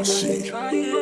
I'll see.